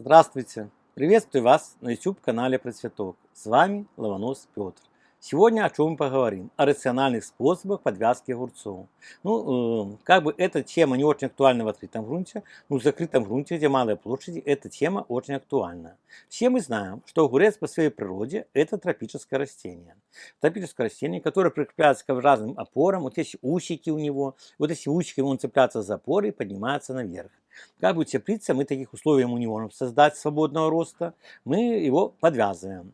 Здравствуйте! Приветствую вас на YouTube-канале Процветок. С вами Лаванос Петр. Сегодня о чем мы поговорим? О рациональных способах подвязки огурцов. Ну, э, как бы эта тема не очень актуальна в открытом грунте, но в закрытом грунте, где малые площади, эта тема очень актуальна. Все мы знаем, что огурец по своей природе – это тропическое растение. Тропическое растение, которое прикрепляется к разным опорам, вот эти усики у него, вот эти усики, он цепляется за опоры и поднимается наверх. Как бы теплица, мы таких условий ему не можем создать свободного роста, мы его подвязываем.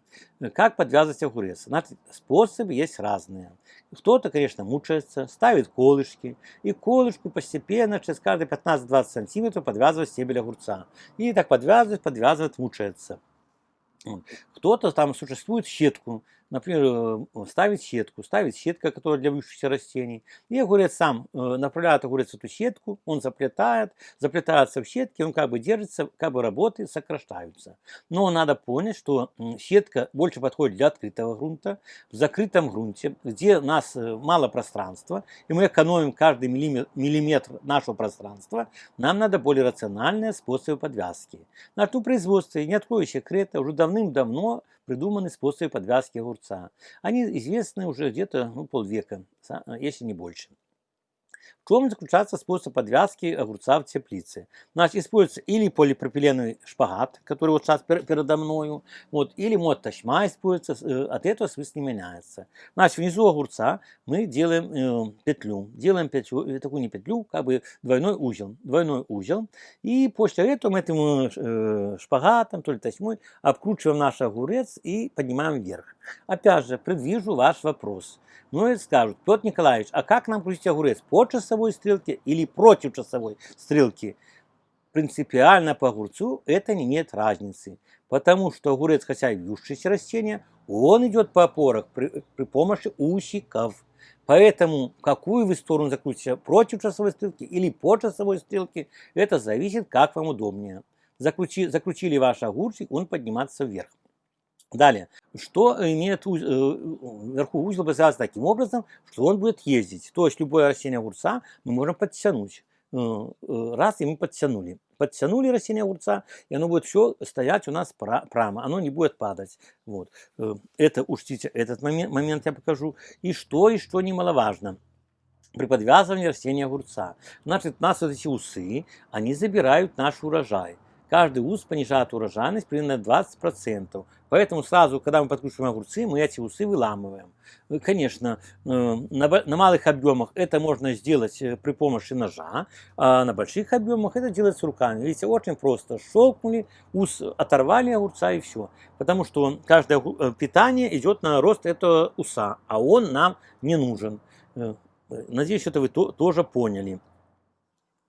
Как подвязывать огурец? Способы есть разные. Кто-то, конечно, мучается, ставит колышки, и колышку постепенно, через каждые 15-20 сантиметров подвязывает стебель огурца. И так подвязывает, подвязывает, мучается. Кто-то там существует щетку, например, э, ставит сетку, ставит сетка, которая для вьющихся растений. И огурец сам э, направляет огурец эту сетку, он заплетает, заплетается в сетке, он как бы держится, как бы работы сокращаются. Но надо понять, что сетка больше подходит для открытого грунта. В закрытом грунте, где у нас э, мало пространства, и мы экономим каждый миллиметр нашего пространства, нам надо более рациональные способы подвязки. На ту производстве, не открою секрета, уже давным-давно придуманы способы подвязки огурца. Они известны уже где-то ну, полвека, если не больше. В чем заключается способ подвязки огурца в теплице? Значит, используется или полипропиленовый шпагат, который вот сейчас передо мною, вот, или мод ташма используется, э, от этого смысл не меняется. Значит, внизу огурца мы делаем э, петлю, делаем петлю, э, такую не петлю, как бы двойной узел, двойной узел, и после этого мы этим э, шпагатом, то ли ташмой, обкручиваем наш огурец и поднимаем вверх. Опять же, предвижу ваш вопрос. Многие скажут, Петр Николаевич, а как нам крутить огурец? Часовой стрелке или против часовой стрелки? Принципиально по огурцу это не имеет разницы. Потому что огурец, хотя и вьющееся растение, он идет по опорах при, при помощи усиков. Поэтому какую вы сторону закрутите, против часовой стрелки или по часовой стрелке, это зависит, как вам удобнее. Закрути, закрутили ваш огурчик, он поднимается вверх. Далее, что имеет уз... Э, вверху узел связан таким образом, что он будет ездить. То есть любое растение огурца мы можем подтянуть. Э, э, раз, и мы подтянули. Подтянули растение огурца, и оно будет все стоять у нас прямо, оно не будет падать. Вот. Это учтите, этот момент, момент я покажу. И что, и что немаловажно при подвязывании растения огурца. Значит, у нас вот эти усы, они забирают наш урожай каждый ус понижает урожайность примерно 20%. Поэтому сразу, когда мы подкручиваем огурцы, мы эти усы выламываем. Ну, конечно, э, на, на малых объемах это можно сделать э, при помощи ножа, а на больших объемах это делается руками. Видите, очень просто. Щелкнули, ус оторвали огурца и все. Потому что каждое э, питание идет на рост этого уса, а он нам не нужен. Надеюсь, это вы тоже поняли.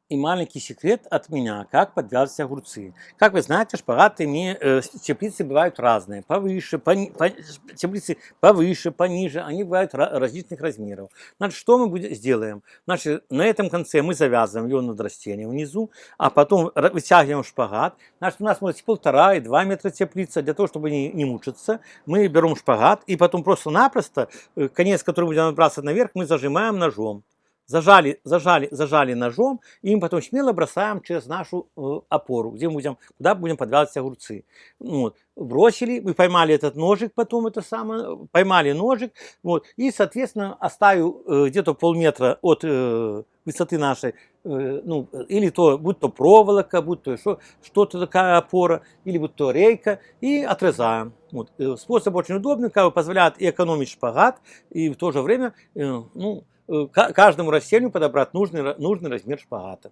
И маленький секрет от меня, как подвязывать огурцы. Как вы знаете, шпагаты э, теплицы бывают разные. Повыше, пони, по, теплицы повыше, пониже. Они бывают различных размеров. Значит, что мы будем, сделаем? Значит, на этом конце мы завязываем его над растением внизу, а потом вытягиваем шпагат. Значит, у нас может полтора и два метра теплица. Для того, чтобы не, не мучиться, мы берем шпагат и потом просто-напросто, э, конец, который будем набрасывать наверх, мы зажимаем ножом зажали, зажали, зажали ножом, и мы потом смело бросаем через нашу э, опору, где мы будем, куда будем подвязывать огурцы. Ну вот. Бросили, мы поймали этот ножик, потом это самое, поймали ножик, вот, и, соответственно, оставил э, где-то полметра от э, высоты нашей, э, ну, или то, будь то проволока, будь то что-то такая опора, или будь то рейка, и отрезаем. Вот. Э, способ очень удобный, как бы позволяет и экономить шпагат, и в то же время, э, ну, каждому растению подобрать нужный, нужный размер шпагата.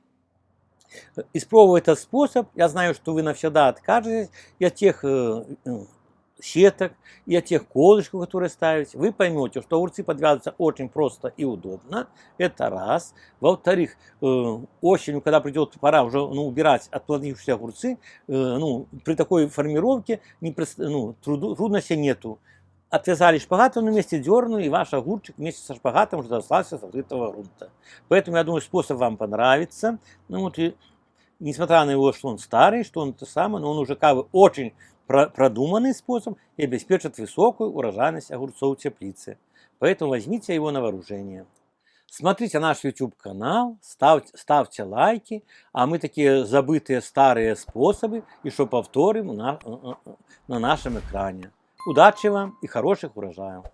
Испробуя этот способ, я знаю, что вы навсегда откажетесь и от тех э, ну, сеток, и от тех колышков, которые ставите. Вы поймете, что огурцы подвязываются очень просто и удобно. Это раз. Во-вторых, э, осенью, когда придет пора уже ну, убирать отплодившиеся огурцы, ну, при такой формировке не, ну, труду, трудностей нету отвязали шпагат, он вместе дернули, и ваш огурчик вместе со шпагатом уже достался с открытого грунта. Поэтому, я думаю, способ вам понравится. Ну, вот, и, несмотря на его, что он старый, что он это самое, но он уже как бы очень про продуманный способ и обеспечит высокую урожайность огурцов в теплице. Поэтому возьмите его на вооружение. Смотрите наш YouTube канал, ставьте, ставьте лайки, а мы такие забытые старые способы еще повторим на, на нашем экране. Удачи вам и хороших урожаев!